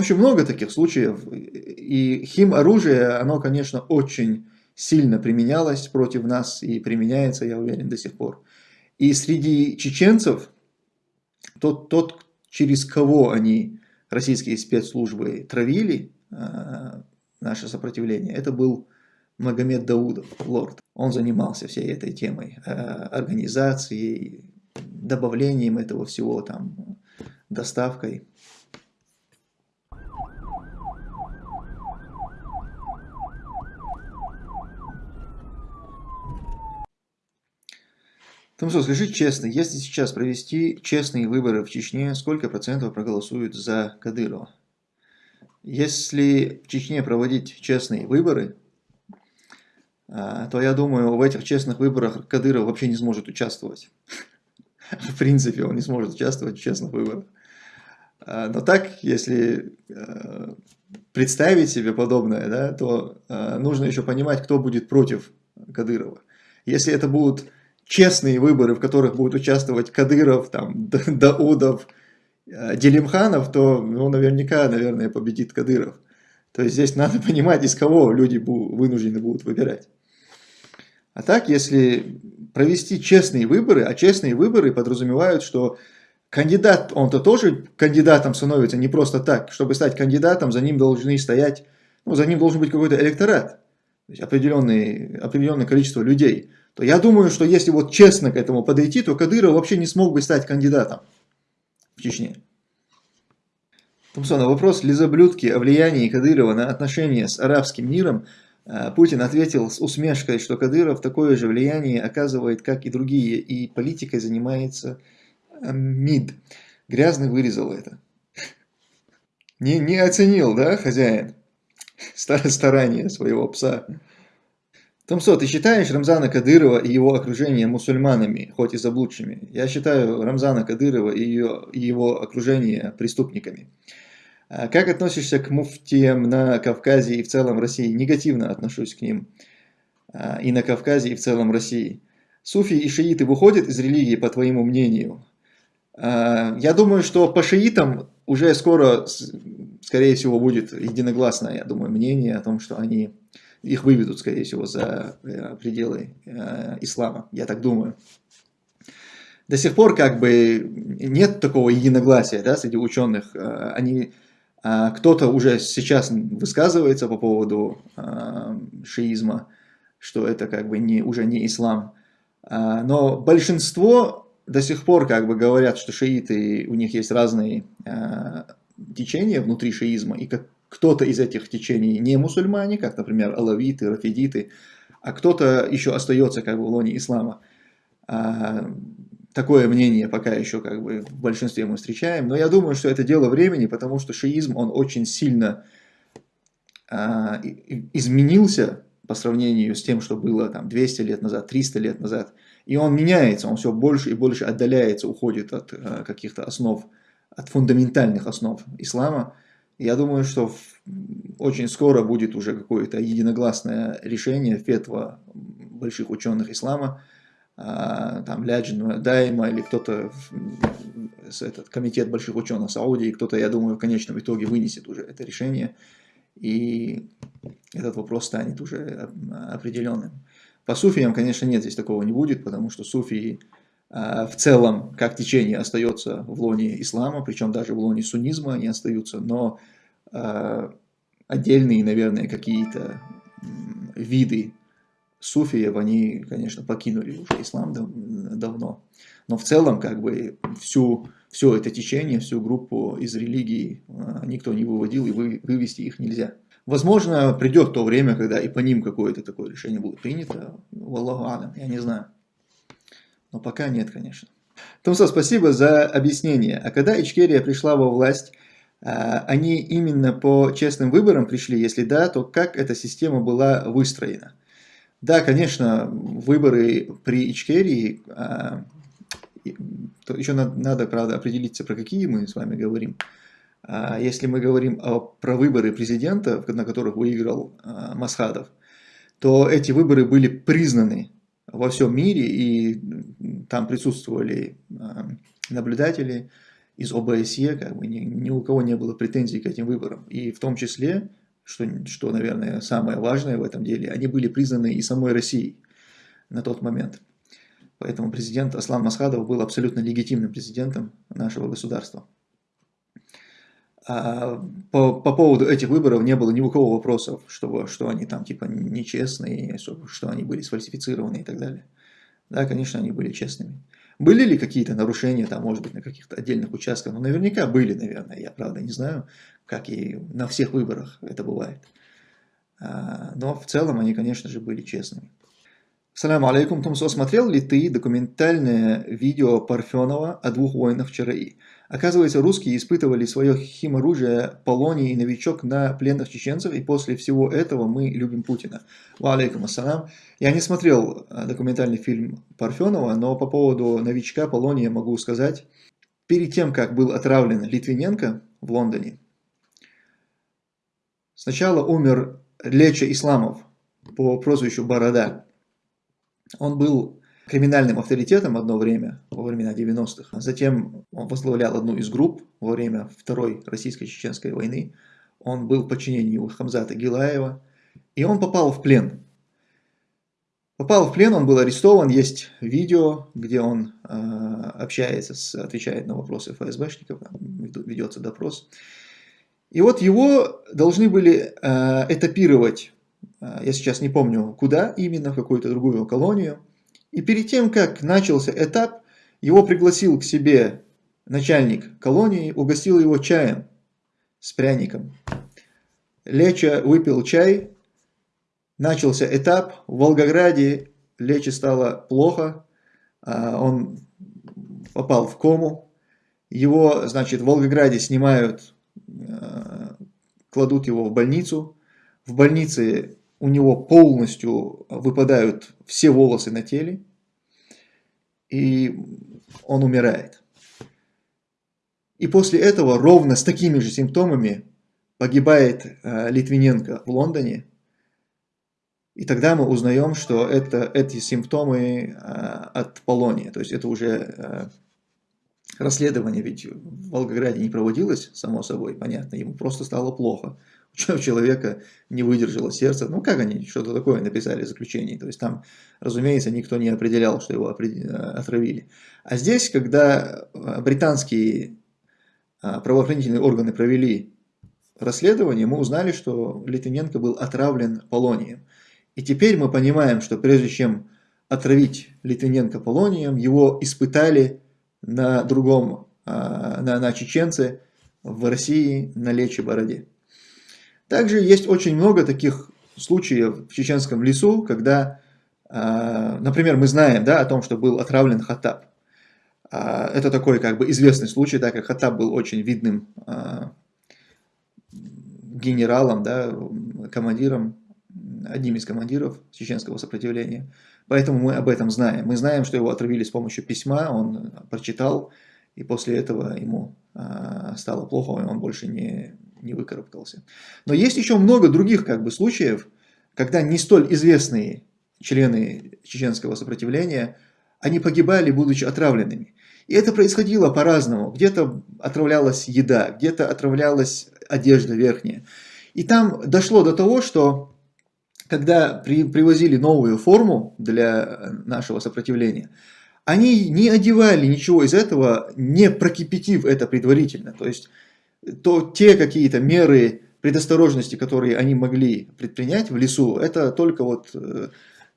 общем, много таких случаев. И хим-оружие, оно, конечно, очень сильно применялось против нас и применяется, я уверен, до сих пор. И среди чеченцев, тот, тот через кого они, российские спецслужбы, травили э, наше сопротивление, это был Магомед Даудов, лорд. Он занимался всей этой темой, э, организацией, добавлением этого всего, там, доставкой. Томсо, скажи честно, если сейчас провести честные выборы в Чечне, сколько процентов проголосуют за Кадырова? Если в Чечне проводить честные выборы, а, то я думаю, в этих честных выборах Кадыров вообще не сможет участвовать. В принципе, он не сможет участвовать в честных выборах. А, но так, если а, представить себе подобное, да, то нужно еще понимать, кто будет против Кадырова. Если это будут честные выборы, в которых будут участвовать Кадыров, там, Даудов, э, Делимханов, то ну, наверняка, наверное, победит Кадыров. То есть здесь надо понимать, из кого люди вынуждены будут выбирать. А так, если провести честные выборы, а честные выборы подразумевают, что кандидат, он-то тоже кандидатом становится не просто так. Чтобы стать кандидатом, за ним должны стоять, ну, за ним должен быть какой-то электорат, то определенное количество людей то я думаю, что если вот честно к этому подойти, то Кадыров вообще не смог бы стать кандидатом в Чечне. Томсон, на вопрос Лизоблюдки о влиянии Кадырова на отношения с арабским миром э, Путин ответил с усмешкой, что Кадыров такое же влияние оказывает, как и другие, и политикой занимается э, МИД. Грязный вырезал это. Не, не оценил, да, хозяин, старания своего пса. Томсо, ты считаешь Рамзана Кадырова и его окружение мусульманами, хоть и заблудшими? Я считаю Рамзана Кадырова и, ее, и его окружение преступниками. А как относишься к муфтиям на Кавказе и в целом России? Негативно отношусь к ним. А, и на Кавказе, и в целом России. Суфи и шииты выходят из религии, по твоему мнению? А, я думаю, что по шиитам уже скоро, скорее всего, будет единогласное, я думаю, мнение о том, что они их выведут, скорее всего, за э, пределы э, ислама, я так думаю. До сих пор как бы нет такого единогласия да, среди ученых. Э, они, кто-то уже сейчас высказывается по поводу шиизма, что это как бы не, уже не ислам. Но большинство до сих пор как бы говорят, что шииты, у них есть разные течения внутри шиизма, и как кто-то из этих течений не мусульмане, как, например, алавиты, рафидиты, а кто-то еще остается как бы в лоне ислама. А, такое мнение пока еще как бы в большинстве мы встречаем, но я думаю, что это дело времени, потому что шиизм, он очень сильно а, изменился по сравнению с тем, что было там 200 лет назад, 300 лет назад. И он меняется, он все больше и больше отдаляется, уходит от а, каких-то основ, от фундаментальных основ ислама. Я думаю, что очень скоро будет уже какое-то единогласное решение фетва больших ученых ислама, а, там Ляджин Дайма или кто-то, этот комитет больших ученых Саудии, кто-то, я думаю, в конечном итоге вынесет уже это решение, и этот вопрос станет уже определенным. По суфиям, конечно, нет, здесь такого не будет, потому что суфии а, в целом, как течение, остается в лоне ислама, причем даже в лоне суннизма они остаются, но а, отдельные, наверное, какие-то виды суфиев, они, конечно, покинули уже ислам дав давно. Но в целом, как бы, всю, все это течение, всю группу из религии а, никто не выводил, и вы, вывести их нельзя. Возможно, придет то время, когда и по ним какое-то такое решение будет принято. Валлаху алям, я не знаю. Но пока нет, конечно. Томсо, спасибо за объяснение. А когда Ичкерия пришла во власть, а, они именно по честным выборам пришли? Если да, то как эта система была выстроена? Да, конечно, выборы при Ичкерии, а, еще надо, правда, определиться, про какие мы с вами говорим. А, если мы говорим о, про выборы президента, на которых выиграл Масхадов, то эти выборы были признаны во всем мире, и там присутствовали наблюдатели, из ОБСЕ, как бы ни, ни у кого не было претензий к этим выборам. И в том числе, что, что, наверное, самое важное в этом деле, они были признаны и самой Россией на тот момент. Поэтому президент Аслан Масхадов был абсолютно легитимным президентом нашего государства. А по, по поводу этих выборов не было ни у кого вопросов, что, что они там типа нечестные, что, они были сфальсифицированы и так далее. Да, конечно, они были честными. Были ли какие-то нарушения, там, может быть, на каких-то отдельных участках? Ну, наверняка были, наверное. Я, правда, не знаю, как и на всех выборах это бывает. А, но в целом они, конечно же, были честными. Салам алейкум, Тумсо, смотрел ли ты документальное видео Парфенова о двух воинах ЧРИ? Оказывается, русские испытывали свое химоружие Полоний и новичок на пленных чеченцев, и после всего этого мы любим Путина. Ва алейкум ассалам. Я не смотрел э, документальный фильм Парфенова, но по поводу новичка Полония могу сказать. Перед тем, как был отравлен Литвиненко в Лондоне, сначала умер Леча Исламов по прозвищу Борода. Он был криминальным авторитетом одно время, во времена 90-х. Затем он возглавлял одну из групп во время Второй Российско-Чеченской войны. Он был в подчинении у Хамзата Гилаева. И он попал в плен. Попал в плен, он был арестован, есть видео, где он э, общается, с, отвечает на вопросы ФСБшников, ведется допрос. И вот его должны были э, этапировать а, я сейчас не помню куда именно, в какую-то другую колонию. И перед тем, как начался этап, его пригласил к себе начальник колонии, угостил его чаем с пряником. Леча выпил чай, начался этап, в Волгограде Лече стало плохо, а, он попал в кому, его, значит, в Волгограде снимают, а, кладут его в больницу, в больнице у него полностью выпадают все волосы на теле, и он умирает. И после этого ровно с такими же симптомами погибает э, Литвиненко в Лондоне. И тогда мы узнаем, что это, эти симптомы э, от полония. То есть это уже э, расследование ведь в Волгограде не проводилось, само собой, понятно, ему просто стало плохо у человека не выдержало сердце. Ну, как они что-то такое написали в заключении? То есть там, разумеется, никто не определял, что его отравили. А здесь, когда а, британские а, правоохранительные органы провели расследование, мы узнали, что Литвиненко был отравлен полонием. И теперь мы понимаем, что прежде чем отравить Литвиненко полонием, его испытали на другом, на, на чеченце в России на Лече Бороде. Также есть очень много таких случаев в чеченском лесу, когда, а, например, мы знаем да, о том, что был отравлен Хаттаб. А, это такой как бы известный случай, так как Хаттаб был очень видным а, генералом, да, командиром, одним из командиров чеченского сопротивления. Поэтому мы об этом знаем. Мы знаем, что его отравили с помощью письма, он прочитал, и после этого ему стало плохо, и он больше не, не выкарабкался. Но есть еще много других как бы, случаев, когда не столь известные члены чеченского сопротивления, они погибали, будучи отравленными. И это происходило по-разному. Где-то отравлялась еда, где-то отравлялась одежда верхняя. И там дошло до того, что когда при, привозили новую форму для нашего сопротивления, они не одевали ничего из этого, не прокипятив это предварительно. То есть то те какие-то меры предосторожности, которые они могли предпринять в лесу, это только вот э,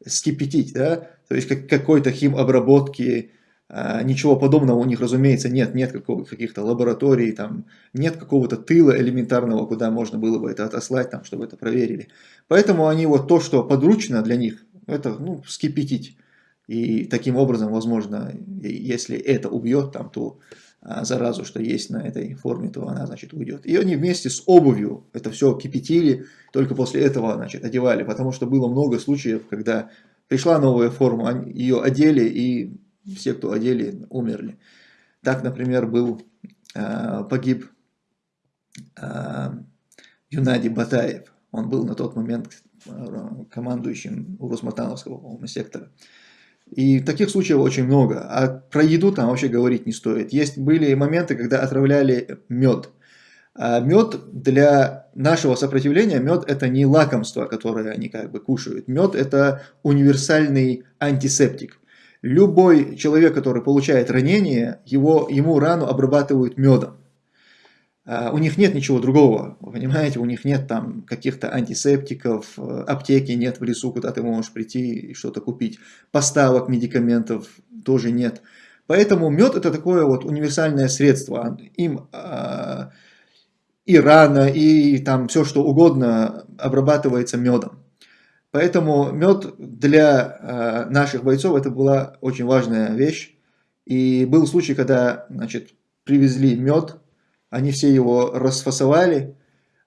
скипятить, да, то есть как, какой-то химобработки, э, ничего подобного у них, разумеется, нет, нет каких-то лабораторий, там, нет какого-то тыла элементарного, куда можно было бы это отослать, там, чтобы это проверили. Поэтому они вот то, что подручно для них, это ну, скипятить. И таким образом, возможно, если это убьет, там, то а, заразу, что есть на этой форме, то она, значит, уйдет. И они вместе с обувью это все кипятили, только после этого, значит, одевали, потому что было много случаев, когда пришла новая форма, ее одели, и все, кто одели, умерли. Так, например, был, а, погиб а, Юнади Батаев. Он был на тот момент командующим Урусматановского сектора. И таких случаев очень много. А про еду там вообще говорить не стоит. Есть были моменты, когда отравляли мед. А мед для нашего сопротивления, мед это не лакомство, которое они как бы кушают. Мед это универсальный антисептик. Любой человек, который получает ранение, его, ему рану обрабатывают медом. А у них нет ничего другого, понимаете, у них нет там каких-то антисептиков, аптеки нет в лесу, куда ты можешь прийти и что-то купить, поставок медикаментов тоже нет. Поэтому мед это такое вот универсальное средство, им э, и рана, и там все что угодно обрабатывается медом. Поэтому мед для э, наших бойцов это была очень важная вещь. И был случай, когда значит, привезли мед, они все его расфасовали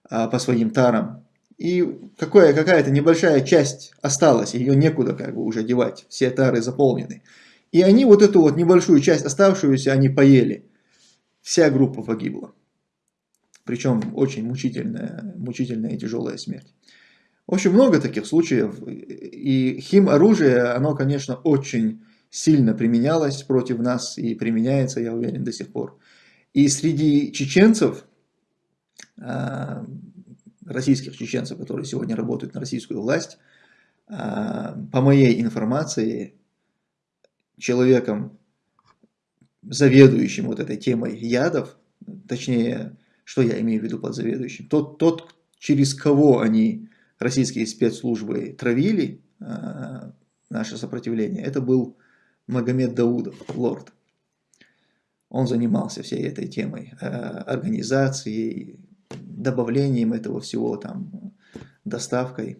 а, по своим тарам, и какая-то небольшая часть осталась, ее некуда как бы уже девать, все тары заполнены. И они вот эту вот небольшую часть оставшуюся, они поели. Вся группа погибла. Причем очень мучительная, мучительная и тяжелая смерть. Общем, много таких случаев. И хим-оружие, оно, конечно, очень сильно применялось против нас и применяется, я уверен, до сих пор. И среди чеченцев, а, российских чеченцев, которые сегодня работают на российскую власть, а, по моей информации, человеком, заведующим вот этой темой ядов, точнее, что я имею в виду под заведующим, тот, тот через кого они, российские спецслужбы, травили а, наше сопротивление, это был Магомед Даудов, лорд. Он занимался всей этой темой, э, организацией, добавлением этого всего, там, доставкой.